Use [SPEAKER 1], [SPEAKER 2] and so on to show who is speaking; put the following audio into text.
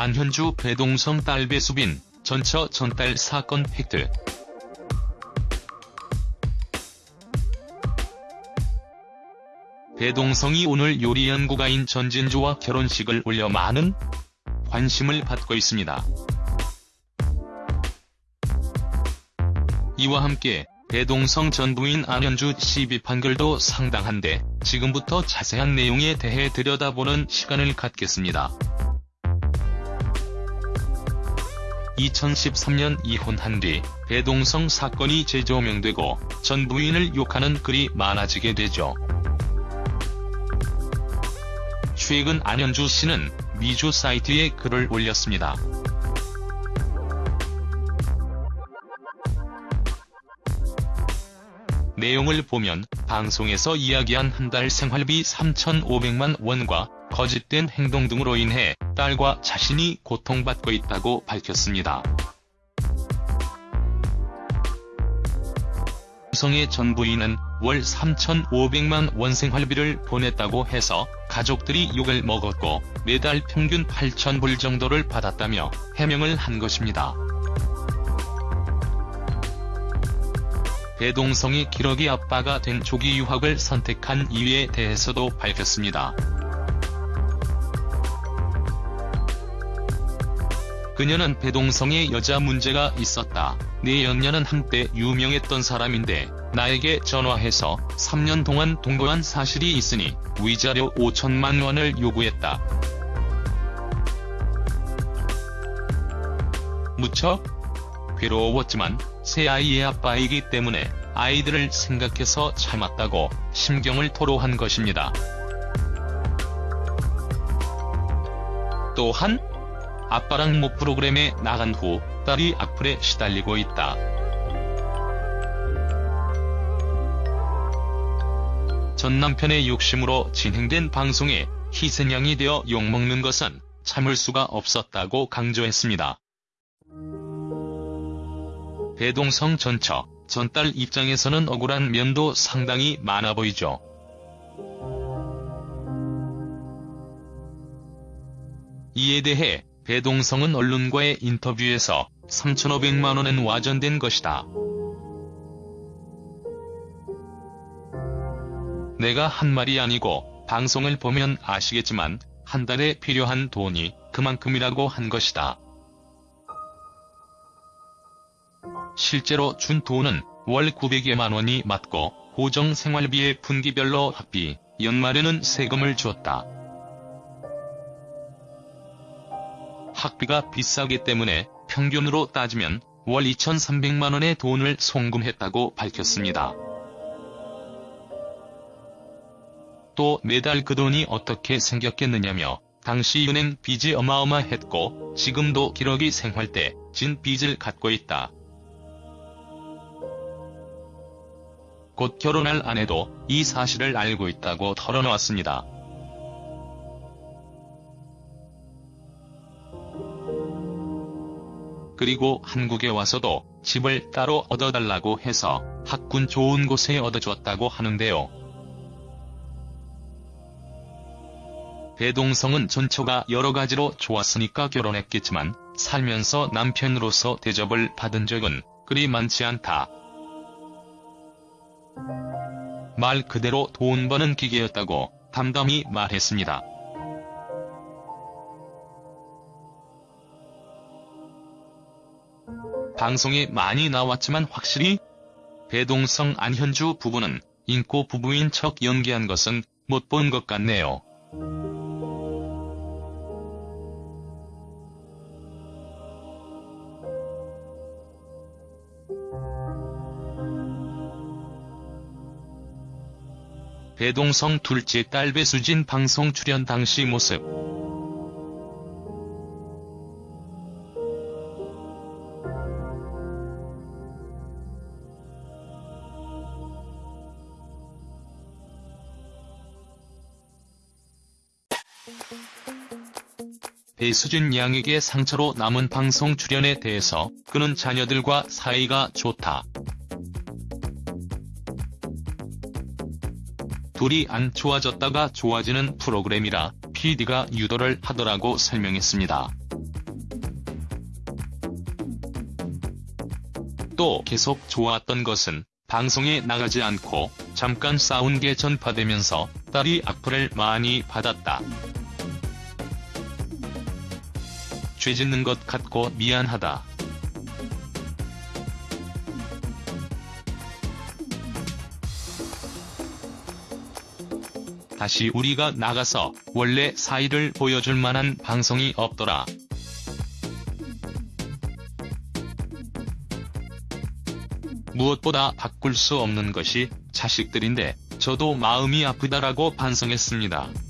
[SPEAKER 1] 안현주 배동성 딸 배수빈, 전처 전딸 사건 팩트. 배동성이 오늘 요리 연구가인 전진주와 결혼식을 올려 많은 관심을 받고 있습니다. 이와 함께 배동성 전 부인 안현주 씨 비판글도 상당한데 지금부터 자세한 내용에 대해 들여다보는 시간을 갖겠습니다. 2013년 이혼한 뒤 배동성 사건이 재조명되고 전 부인을 욕하는 글이 많아지게 되죠. 최근 안현주 씨는 미주 사이트에 글을 올렸습니다. 내용을 보면 방송에서 이야기한 한 달 생활비 3,500만 원과 거짓된 행동 등으로 인해 딸과 자신이 고통받고 있다고 밝혔습니다. 성의 전 부인은 월 3,500만 원 생활비를 보냈다고 해서 가족들이 욕을 먹었고 매달 평균 8,000불 정도를 받았다며 해명을 한 것입니다. 배동성이 기러기 아빠가 된 조기 유학을 선택한 이유에 대해서도 밝혔습니다. 그녀는 배동성의 여자 문제가 있었다. 내 연녀는 한때 유명했던 사람인데 나에게 전화해서 3년 동안 동거한 사실이 있으니 위자료 5천만 원을 요구했다. 무척 괴로웠지만 새 아이의 아빠이기 때문에 아이들을 생각해서 참았다고 심경을 토로한 것입니다. 또한 아빠랑 모 프로그램에 나간 후 딸이 악플에 시달리고 있다. 전 남편의 욕심으로 진행된 방송에 희생양이 되어 욕먹는 것은 참을 수가 없었다고 강조했습니다. 배동성 전처, 전딸 입장에서는 억울한 면도 상당히 많아 보이죠. 이에 대해 배동성은 언론과의 인터뷰에서 3,500만원은 와전된 것이다. 내가 한 말이 아니고 방송을 보면 아시겠지만 한 달에 필요한 돈이 그만큼이라고 한 것이다. 실제로 준 돈은 월 900여만 원이 맞고 고정 생활비의 분기별로 합비, 연말에는 세금을 줬다. 학비가 비싸기 때문에 평균으로 따지면 월 2,300만원의 돈을 송금했다고 밝혔습니다. 또 매달 그 돈이 어떻게 생겼겠느냐며 당시 은행 빚이 어마어마했고 지금도 기러기 생활 때 진 빚을 갖고 있다. 곧 결혼할 아내도 이 사실을 알고 있다고 털어놓았습니다. 그리고 한국에 와서도 집을 따로 얻어달라고 해서 학군 좋은 곳에 얻어줬다고 하는데요. 배동성은 전처가 여러 가지로 좋았으니까 결혼했겠지만 살면서 남편으로서 대접을 받은 적은 그리 많지 않다. 말 그대로 돈 버는 기계였다고 담담히 말했습니다. 방송에 많이 나왔지만 확실히 배동성 안현주 부부는 인고 부부인 척 연기한 것은 못 본 것 같네요. 배동성 둘째 딸 배수진 방송 출연 당시 모습 배수진 양에게 상처로 남은 방송 출연에 대해서 그는 자녀들과 사이가 좋다. 둘이 안 좋아졌다가 좋아지는 프로그램이라 PD가 유도를 하더라고 설명했습니다. 또 계속 좋았던 것은 방송에 나가지 않고 잠깐 싸운 게 전파되면서 딸이 악플을 많이 받았다. 죄 짓는 것 같고 미안하다. 다시 우리가 나가서 원래 사이를 보여줄 만한 방송이 없더라. 무엇보다 바꿀 수 없는 것이 자식들인데 저도 마음이 아프다라고 반성했습니다.